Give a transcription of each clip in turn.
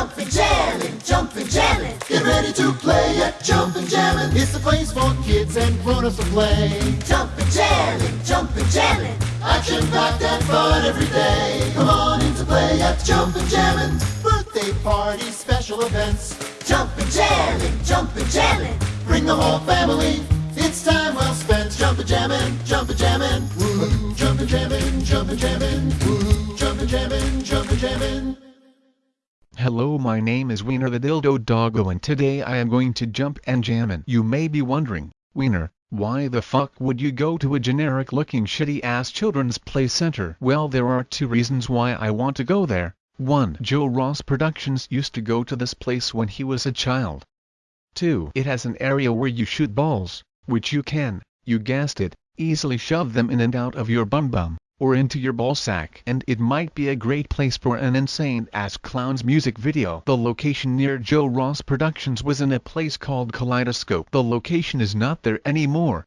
jumping, jamming, jumping, jamming. Get ready to play at jumping, jamming. It's a place for kids and grown-ups to play. Jumping, jamming, jumping, jamming. Action packed and fun every day. Come on in to play at jumping, jamming. Birthday parties, special events. Jumping, jamming, jumping, jamming. Bring the whole family. It's time well spent. Jumping, jamming, jumping, jamming. Woo, jumping, jamming, jumping, jamming. Woo, jumping, jamming, jumping, jamming. Hello my name is Wiener the Dildo Doggo and today I am going to jump and jammin'. You may be wondering, Wiener, why the fuck would you go to a generic looking shitty ass children's play center? Well there are two reasons why I want to go there. 1. Joe Ross Productions used to go to this place when he was a child. 2. It has an area where you shoot balls, which you can, you guessed it, easily shove them in and out of your bum bum, or into your ball sack. And it might be a great place for an insane ass clown's music video. The location near Joe Ross Productions was in a place called Kaleidoscope. The location is not there anymore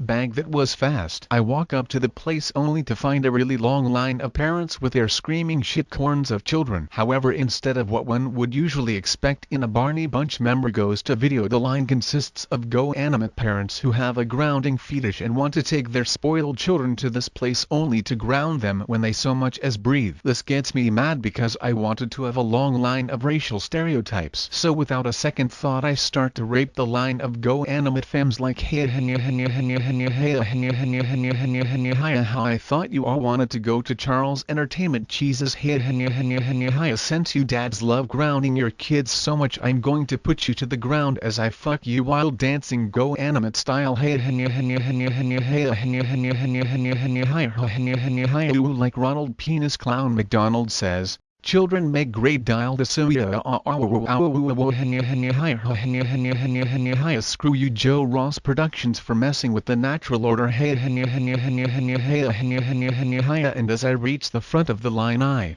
bag that was fast. I walk up to the place only to find a really long line of parents with their screaming shitcorns of children. However instead of what one would usually expect in a Barney Bunch member goes to video the line consists of GoAnimate parents who have a grounding fetish and want to take their spoiled children to this place only to ground them when they so much as breathe. This gets me mad because I wanted to have a long line of racial stereotypes. So without a second thought I start to rape the line of GoAnimate femmes like hey henya henya henya henya I thought you all wanted to go to Charles Entertainment. Cheese's Since you dads love grounding your kids so much. I'm going to put you to the ground as I fuck you while dancing. GoAnimate style. Like Ronald Penis Clown McDonald hey Children make great dial the Screw you Joe Ross Productions for messing with the natural order and as I reach the front of the line I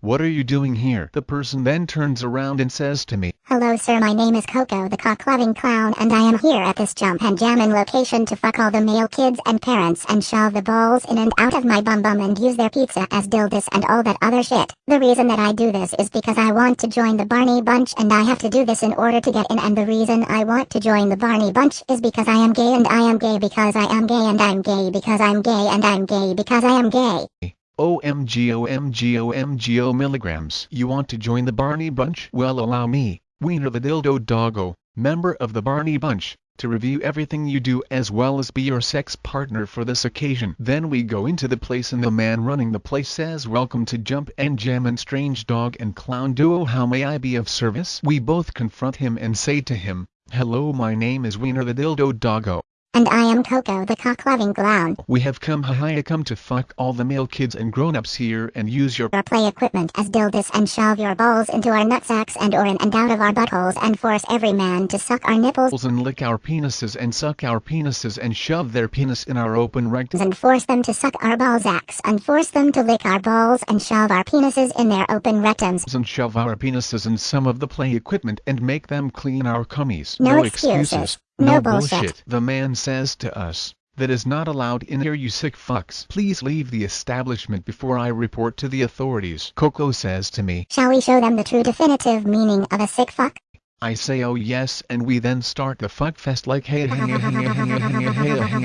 what are you doing here? The person then turns around and says to me, Hello sir my name is Coco the cock-loving clown and I am here at this jump and jammin' location to fuck all the male kids and parents and shove the balls in and out of my bum bum and use their pizza as dildos and all that other shit. The reason that I do this is because I want to join the Barney Bunch and I have to do this in order to get in and the reason I want to join the Barney Bunch is because I am gay and I am gay because I am gay and I'm gay because I'm gay and I'm gay because I am gay. OMG OMG OMG O milligrams. You want to join the Barney Bunch? Well allow me, Wiener the Dildo Doggo, member of the Barney Bunch, to review everything you do as well as be your sex partner for this occasion. Then we go into the place and the man running the place says welcome to Jump and Jam and Strange Dog and Clown Duo how may I be of service? We both confront him and say to him, hello my name is Wiener the Dildo Doggo. And I am Coco the cock-loving clown. We have come hiya come to fuck all the male kids and grown-ups here and use your Our play equipment as dildos and shove your balls into our nutsacks and or in and out of our buttholes and force every man to suck our nipples and lick our penises and suck our penises and shove their penis in our open rectum and force them to suck our ballsacks and force them to lick our balls and shove our penises in their open rectums. and shove our penises in some of the play equipment and make them clean our cummies. No excuses. No bullshit. The man says to us, that is not allowed in here you sick fucks. Please leave the establishment before I report to the authorities. Coco says to me, Shall we show them the true definitive meaning of a sick fuck? I say oh yes and we then start the fuck fest like hey hey hey hey hey hey hey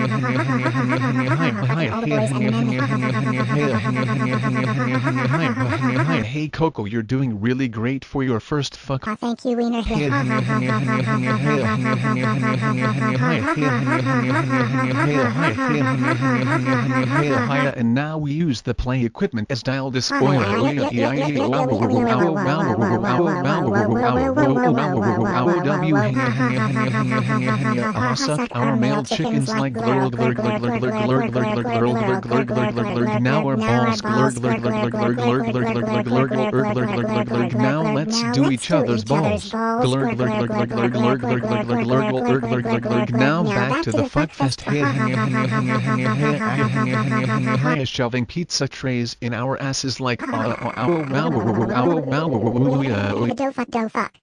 hey hey hey hey Coco you're doing really great for your first fuck Aw, thank you, Wiener. and now we use the play equipment as dial this spoiler our male chickens like glurg glurg glurg glurg glurg glurg glurg glurg glurg glurg glurg glurg now our balls glurg glurg glurg glurg glurg glurg glurg glurg glurg glurg glurg glurg glurg now let's do each other's balls glurg glurg glurg glurg glurg glurg glurg glurg glurg glurg glurg glurg glurg now back to the fuck fest shoving pizza trays in our asses like Do fuck, do fuck.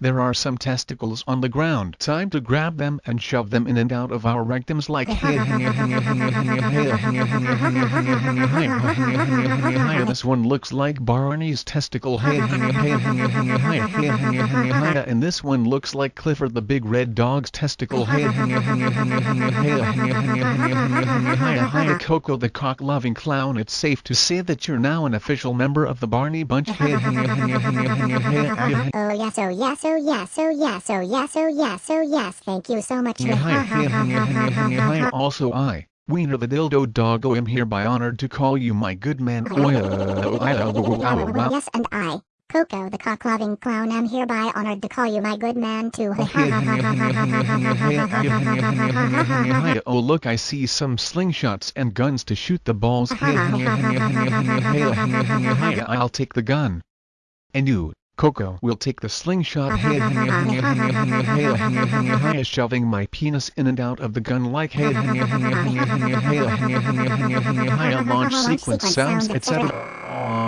There are some testicles on the ground. Time to grab them and shove them in and out of our rectums like This one looks like Barney's testicle. And this one looks like Clifford the Big Red Dog's testicle. Coco the cock-loving clown. It's safe to say that you're now an official member of the Barney Bunch. Oh yes, oh yes, oh, oh yes, oh yes, oh yes, oh yes, oh yes. Thank you so much. Also I, Wiener the Dildo Doggo am hereby honored to call you my good man. Yes, and I, Coco the cock-loving clown, am hereby honored to call you my good man too. Oh look I see some slingshots and guns to shoot the balls. I'll take the gun. And you, Coco, will take the slingshot. Shoving my penis in and out of the gun like launch sequence sounds, etc.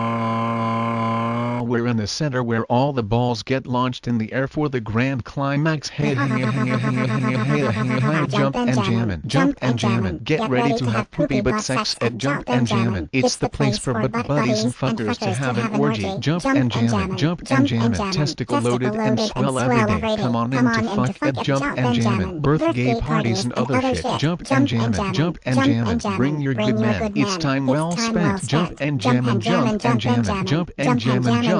We're in the center where all the balls get launched in the air for the grand climax. Hey, hey, hey, hey, hey, hey, jump and jammin', jump and jammin'. Get ready to have poopy butt sex at Jump and Jammin'. It's the place for butt buddies and fuckers to have an orgy. Jump and jammin', jump and jammin'. Testicle loaded and swell every day. Come on in to fuck at Jump and Jammin'. Birthday parties and other shit. Jump and jammin', jump and jammin'. Bring your good man. It's time well spent. Jump and jammin', jump and jammin', jump and jammin', jump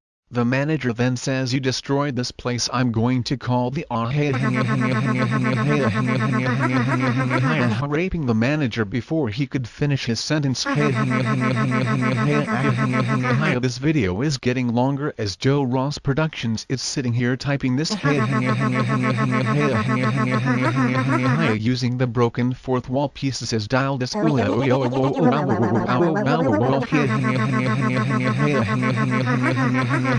The manager then says you destroyed this place I'm going to call the raping the manager before he could finish his sentence this video is getting longer as Joe Ross Productions is sitting here typing this using the broken fourth wall pieces as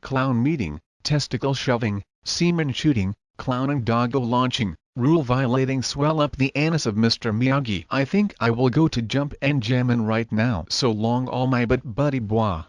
clown meeting, testicle shoving, semen shooting, clowning doggo launching, rule violating swell up the anus of Mr. Miyagi. I think I will go to jump and jammin' right now. So long all my but buddy bois.